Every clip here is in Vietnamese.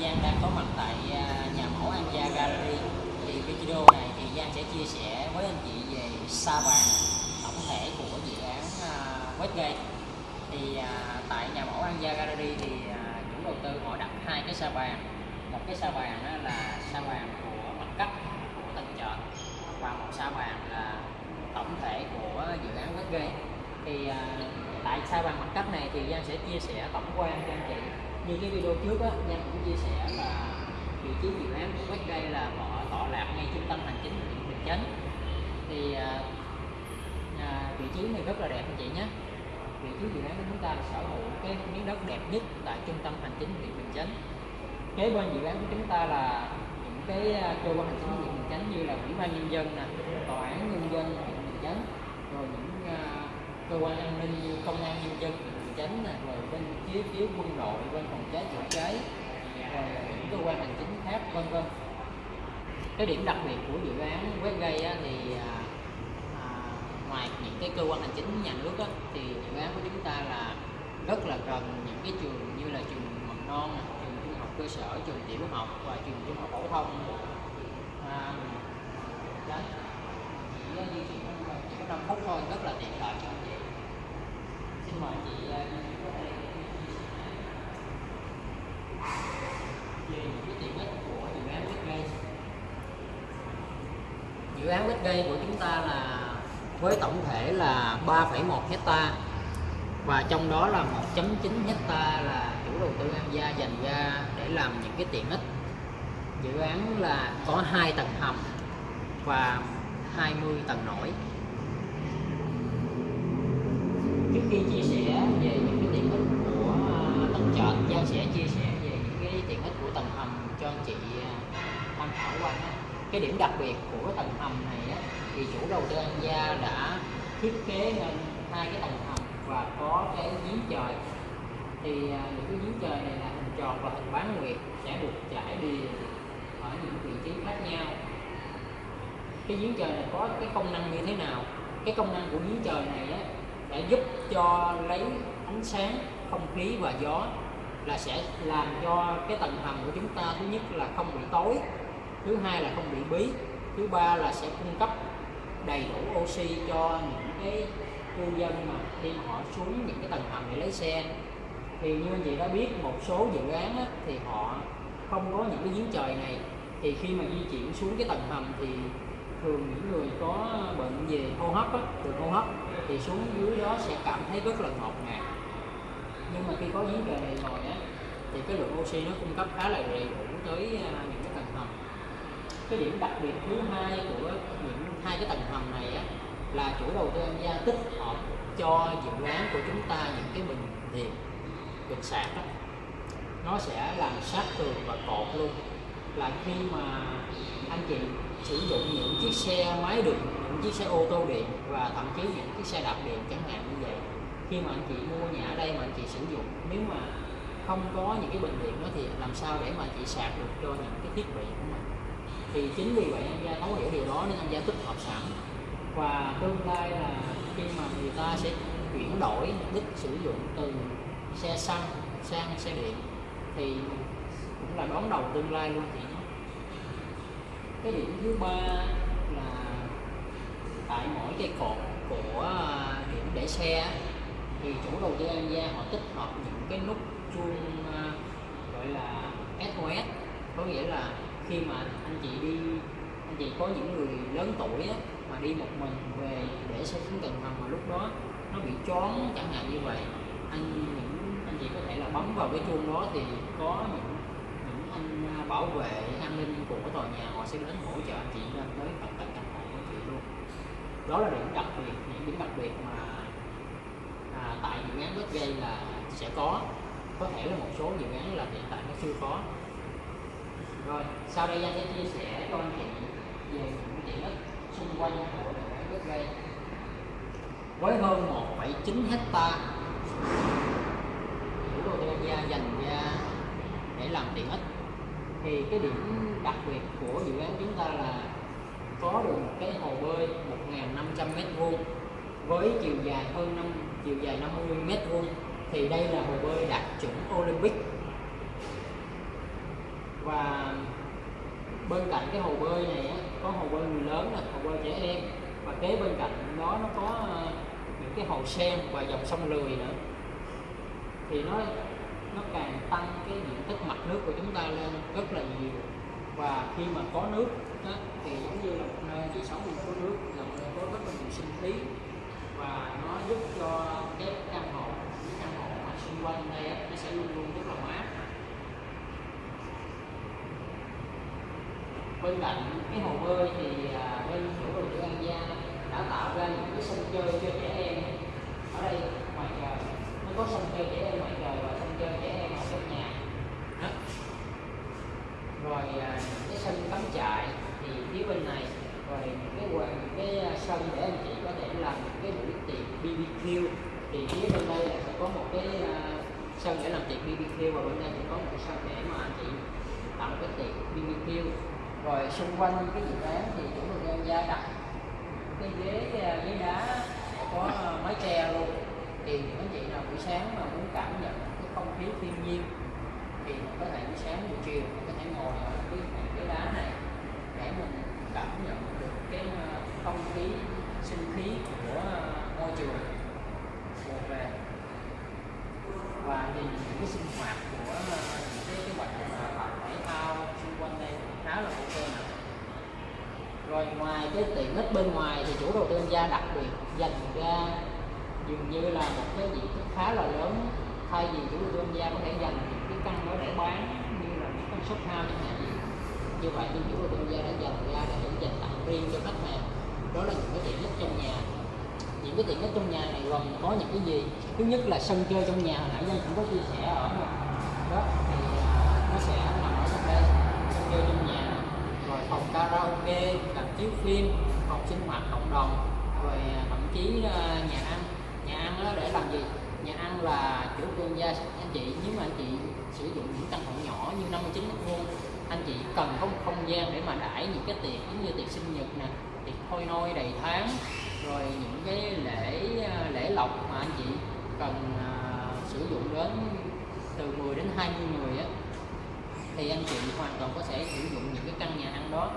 Giang đang có mặt tại à, nhà mẫu Anja Gallery. Thì video này thì Giang sẽ chia sẻ với anh chị về sa bàn tổng thể của dự án à, Westgate. Thì à, tại nhà mẫu Anja Gallery thì chủ đầu tư họ đặt hai cái sa bàn. Một cái sa bàn là sa bàn của mặt cắt của tầng chợ và một sa bàn là tổng thể của dự án Westgate. Thì tại sa bàn mặt cắt này thì Giang sẽ chia sẻ tổng quan cho anh chị như cái video trước á nhân cũng chia sẻ là vị trí dự án của Westgate là họ tọa lạc ngay trung tâm hành chính huyện Bình Chánh. Thì à, à, vị trí này rất là đẹp anh chị nhé. Vị trí dự án của chúng ta là sở hữu cái miếng đất đẹp nhất tại trung tâm hành chính huyện Bình Chánh. Kế bên dự án của chúng ta là những cái à, cơ quan hành chính huyện Bình Chánh như là ủy ban nhân dân nè tòa án nhân dân huyện Bình Chánh rồi những à, cơ quan an ninh như công an nhân dân huyện Chánh này, rồi bên phía phía quân đội bên phòng cháy chữa cháy rồi những cơ quan hành chính khác vân vân. Cái điểm đặc biệt của dự án Westgate á, thì à, à, ngoài những cái cơ quan hành chính nhà nước á, thì dự án của chúng ta là rất là gần những cái trường như là trường mầm non trường trung học cơ sở trường tiểu học và trường trung học phổ thông. À, đấy. Chỉ di chuyển trong 5 phút thôi rất là tiện lợi cho mời chị về những cái tiện ích của dự án Westgate dự án Westgate của chúng ta là với tổng thể là 3,1 hecta và trong đó là 1.9 hecta là chủ đầu tư An Gia dành ra để làm những cái tiện ích. Dự án là có hai tầng hầm và 20 tầng nổi trước khi chia sẻ về những cái tiện ích của ờ, tầng trệt giao sẽ chia sẻ về những cái tiện ích của tầng hầm cho anh chị ờ, tham khảo qua nhé cái điểm đặc biệt của tầng hầm này á, thì chủ đầu tư An Gia đã thiết kế nên hai cái tầng hầm và có cái giếng trời. Thì ờ, những cái giếng trời này là hình tròn và hình bán nguyệt sẽ được trải đi ở những vị trí khác nhau. Cái giếng trời này có cái công năng như thế nào? Cái công năng của giếng trời này á, để giúp cho lấy ánh sáng không khí và gió là sẽ làm cho cái tầng hầm của chúng ta thứ nhất là không bị tối thứ hai là không bị bí thứ ba là sẽ cung cấp đầy đủ oxy cho những cái cư dân mà khi họ xuống những cái tầng hầm để lấy xe. Thì như anh chị đã biết một số dự án á, thì họ không có những cái giếng trời này. Thì khi mà di chuyển xuống cái tầng hầm thì thường những người có bệnh về hô hấp á, đường hô hấp thì xuống dưới đó sẽ cảm thấy rất là ngọt ngạt. Nhưng mà khi có giếng trời này rồi á, thì cái lượng oxy nó cung cấp khá là đầy đủ tới à, những cái tầng hầm. Cái điểm đặc biệt thứ hai của những hai cái tầng hầm này á, là chủ đầu tư An Gia tích hợp cho dự án của chúng ta những cái bình điện, bình sạc đó nó sẽ làm sát tường và cột luôn là khi mà anh chị sử dụng những chiếc xe máy điện những chiếc xe ô tô điện và thậm chí những chiếc xe đạp điện chẳng hạn như vậy. Khi mà anh chị mua nhà ở đây mà anh chị sử dụng, nếu mà không có những cái bình điện đó thì làm sao để mà chị sạc được cho những cái thiết bị của mình? Thì chính vì vậy anh gia thấu hiểu điều đó nên anh gia tích hợp sẵn. Và tương lai là khi mà người ta sẽ chuyển đổi mục đích sử dụng từ xe xăng sang xe điện, thì cũng là đón đầu tương lai luôn chị. Nhé cái điểm thứ ba là tại mỗi cây cột của à, điểm để xe thì chủ đầu tư An Gia họ tích hợp những cái nút chuông à, gọi là SOS có nghĩa là khi mà anh chị đi anh chị có những người lớn tuổi á, mà đi một mình về để xe xuống tầng hầm mà lúc đó nó bị choáng chẳng hạn như vậy anh những anh chị có thể là bấm vào cái chuông đó thì có những bảo vệ an ninh của tòa nhà họ sẽ đến hỗ trợ anh chị lên tới tận tận căn hộ của chị luôn. Đó là điểm đặc biệt những điểm đặc biệt mà à, tại dự án đất dây là sẽ có. Có thể là một số dự án là hiện tại nó chưa có. Rồi sau đây anh sẽ chia sẻ cho anh chị về những diện tích xung quanh của dự án đất dây với hơn 1,9 hecta chủ đầu tư gia dành ra để làm tiện ích thì cái điểm đặc biệt của dự án chúng ta là có được một cái hồ bơi 1.500 mét vuông với chiều dài hơn 5 chiều dài 50 mét vuông. Thì đây là hồ bơi đạt chuẩn Olympic. Và bên cạnh cái hồ bơi này á, có hồ bơi người lớn nè hồ bơi trẻ em. Và kế bên cạnh đó nó có ờ, những cái hồ sen và dòng sông lười nữa. Thì nó nó càng tăng cái diện tích mặt nước của chúng ta lên rất là nhiều. Và khi mà có nước đó, thì giống như là một nơi chỉ sống có nước là một nơi có rất là nhiều sinh khí. Và nó giúp cho cái căn hộ cái căn hộ mà xung quanh đây nó sẽ luôn luôn rất là mát. Bên cạnh cái hồ bơi thì à, bên chủ đầu tư An Giang đã tạo ra những cái sân chơi cho trẻ em. Ở đây ngoài trời nó có sân chơi trẻ em ngoài trời và chơi trẻ em ở trong nhà. Đó. rồi những cái sân cắm trại thì phía bên này, rồi những cái quầy những cái à, sân để anh chị có thể làm những cái buổi tiệc BBQ thì phía bên đây là sẽ có một cái à, sân để làm tiệc BBQ và bên đây thì có một cái sân để mà anh chị làm cái tiệc BBQ rồi xung quanh cái dự án thì chủ đầu tư gia đặt cái ghế ghế đá có mái che luôn. Thì những anh chị nào buổi sáng mà muốn cảm nhận nhiên. Thì có thể buổi sáng buổi chiều có thể ngồi ở cái ghế đá này để mình cảm nhận được cái ờ, không khí sinh khí của môi trường mùa về. Và nhìn những cái sinh hoạt của ờ, những cái, cái hoạt động tập thể thao xung quanh đây khá là ok nè. Rồi ngoài cái tiện ích bên ngoài thì chủ đầu tư gia đặc biệt dành ra dường như là một cái diện tích khá là lớn thay vì chủ đầu tư gia có thể dành những cái căn đó để bán như là những căn shop house chẳng hạn như vậy thì chủ đầu tư gia đã dành ra để dành tặng riêng cho khách hàng. Đó là những cái tiện ích trong nhà. Những cái tiện ích trong nhà này gồm có những cái gì? Thứ nhất là sân chơi trong nhà, hồi nãy dân cũng có chia sẻ ở đó, thì à, nó sẽ nằm ở trong đây. Sân chơi trong nhà, rồi phòng karaoke, làm chiếu phim, phòng sinh hoạt cộng đồng, rồi à, thậm chí à, nhà ăn. Nhà ăn đó để làm gì? Nhà ăn là chủ thương gia anh chị nếu mà anh chị sử dụng những căn hộ nhỏ như 59 mét vuông anh chị cần có một không gian để mà đãi những cái tiệc giống như tiệc sinh nhật nè tiệc thôi nôi đầy tháng rồi những cái lễ à, lễ lộc mà anh chị cần uh, sử dụng đến từ 10 đến 20 người á thì anh chị hoàn toàn có thể sử dụng những cái căn nhà ăn đó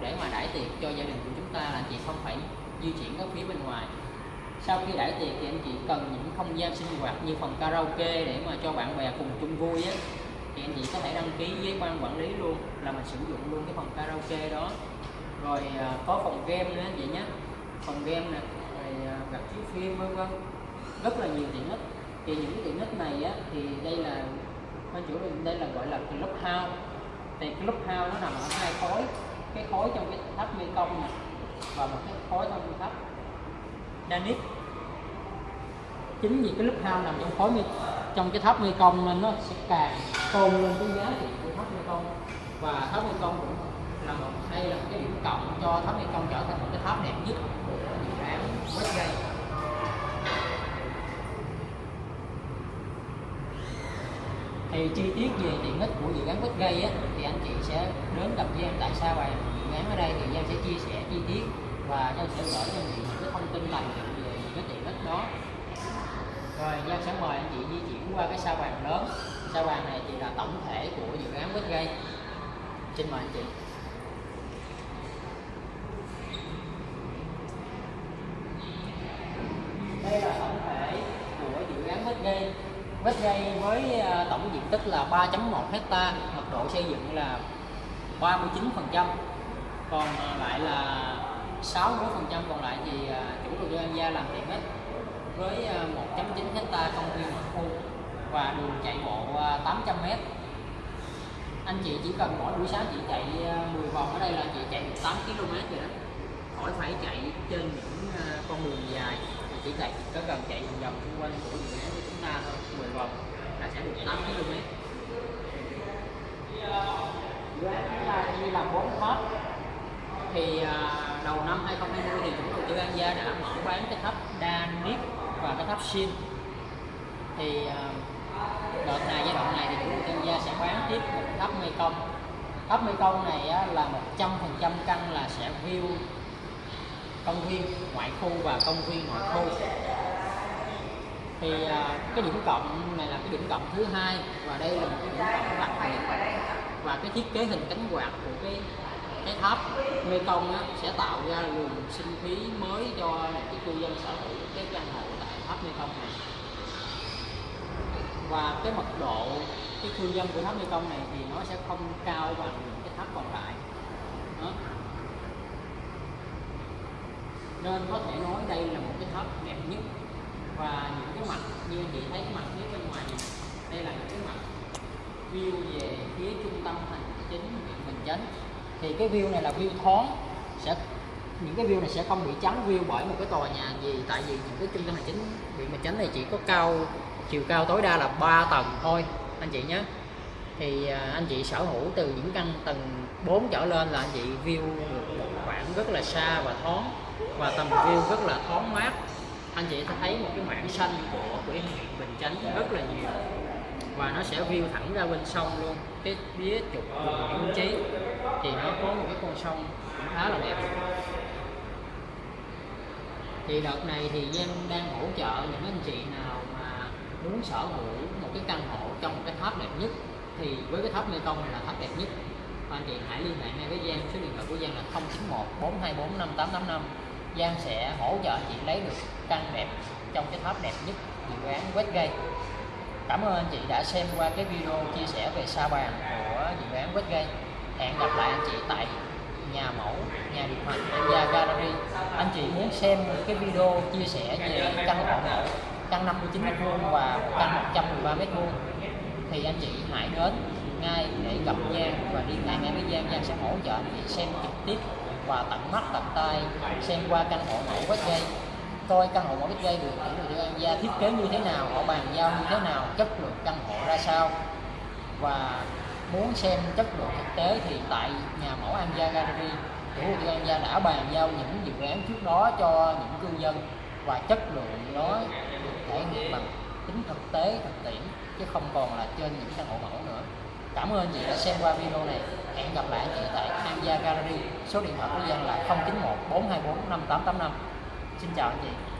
để mà đãi tiệc cho gia đình của chúng ta là anh chị không phải di chuyển ở phía bên ngoài sau khi đãi tiệc thì anh chị cần những không gian sinh hoạt như phòng karaoke để mà cho bạn bè cùng chung vui á. Thì anh chị có thể đăng ký với ban quản lý luôn, là mình sử dụng luôn cái phòng karaoke đó. Rồi à, có phòng game nữa anh chị nhé. Phòng game nè, rồi à, gặp chiếu phim, vân vân. Rất là nhiều tiện ích. Thì những cái tiện ích này á, thì đây là bên chủ đây là gọi là club house thì club house nó nằm ở hai khối. Cái khối trong cái tháp mê công này và một cái khối trong tháp Danip chính vì cái lúc ham nằm trong khối trong cái tháp mê công nên nó sẽ càng tôn lên cái giá trị của tháp mê công. Và tháp mê công cũng là một đây là một cái điểm cộng cho tháp mê công trở thành một cái tháp đẹp nhất của dự án Westgate thì chi tiết về tiện ích của dự án Westgate á, thì anh chị sẽ đến gặp Giang tại sao bài dự án ở đây thì Giang sẽ chia sẻ chi tiết và Giang sẽ gửi cho anh chị những cái thông tin này về những cái tiện ích đó rồi, Giang sẽ mời anh chị di chuyển qua cái sao bàn lớn. Sao bàn này thì là tổng thể của dự án Westgate xin mời anh chị. Đây là tổng thể của dự án Westgate Westgate với à, tổng diện tích là 3.1 hecta, mật độ xây dựng là 39% còn à, lại là 60% còn lại thì à, chủ đầu tư An Gia làm tiện ích với ờ, 1.9 hecta công viên mặt khu và đường chạy bộ ờ, 800 m anh chị chỉ cần mỗi buổi sáng chị chạy ờ, 10 vòng ở đây là chị chạy 8 km rồi đó. Khỏi phải chạy trên những con đường dài thì chỉ chạy có cần chạy vòng vòng xung quanh của dự án của chúng ta thôi 10 vòng là sẽ được 8 km dự án chúng ta chia làm 4 tháp thì đầu năm 2020 thì chúng tôi tư An Gia đã mở bán cái tháp Danip và cái tháp sim thì ờ, đợt này giai đoạn này thì chủ đầu tư Gia sẽ bán tiếp một tháp Mekong. Tháp Mekong này á, là 100% căn là sẽ view công viên ngoại khu và công viên nội khu. Thì ờ, cái điểm cộng này là cái điểm cộng thứ hai và đây là một cái điểm cộng đặc biệt. Và cái thiết kế hình cánh quạt của cái cái tháp mê công á, sẽ tạo ra luồng sinh khí mới cho một cái cư dân sở hữu cái căn hộ tại tháp mê công này. Và cái mật độ cái cư dân của tháp mê công này thì nó sẽ không cao bằng những cái tháp còn lại. Đó. nên có thể nói đây là một cái tháp đẹp nhất và những cái mặt như chị thấy cái mặt phía bên ngoài này đây là những cái mặt view về phía trung tâm hành chính huyện Bình Chánh thì cái view này là view thoáng. Sẽ, những cái view này sẽ không bị chắn view bởi một cái tòa nhà gì. Tại vì những cái trung tâm hành chính huyện Bình Chánh này chỉ có cao, chiều cao tối đa là 3 tầng thôi, anh chị nhé. Thì à, anh chị sở hữu từ những căn tầng 4 trở lên là anh chị view được một khoảng rất là xa và thoáng. Và tầm view rất là thoáng mát. Anh chị sẽ thấy một cái mảng xanh của của huyện Bình Chánh rất là nhiều và nó sẽ view thẳng ra bên sông luôn. Cái phía trục đường Nguyễn Trí thì nó có một cái con sông cũng khá là đẹp. Thì đợt này thì Giang đang hỗ trợ những anh chị nào mà muốn sở hữu một cái căn hộ trong một cái tháp đẹp nhất, thì với cái tháp Mê Công này là tháp đẹp nhất. Anh chị hãy liên hệ ngay với Giang, số điện thoại của Giang là 091 424 5885 Giang sẽ hỗ trợ chị lấy được căn đẹp trong cái tháp đẹp nhất dự án Westgate. Cảm ơn anh chị đã xem qua cái video chia sẻ về sa bàn của dự án Westgate Hẹn gặp lại anh chị tại nhà mẫu, nhà điều hành Enya Gallery. Anh chị muốn xem cái video chia sẻ về căn hộ mẫu căn 59m2 và căn 113m2 thì anh chị hãy đến ngay để gặp Giang và đi hệ ngay với Giang. Giang sẽ hỗ trợ anh chị xem trực tiếp và tận mắt tận tay xem qua căn hộ mẫu Westgate coi căn hộ mẫu dây được chủ đầu tư An Gia thiết kế như thế nào, họ bàn giao như thế nào, chất lượng căn hộ ra sao. Và muốn xem chất lượng thực tế thì tại nhà mẫu An Gia Gallery chủ đầu tư An Gia đã bàn giao những dự án trước đó cho những cư dân và chất lượng nó được thể hiện bằng tính thực tế, thực tiễn, chứ không còn là trên những căn hộ mẫu nữa. Cảm ơn chị đã xem qua video này. Hẹn gặp lại chị tại An Gia Gallery. Số điện thoại của dân là 091 424 5885 xin chào anh chị.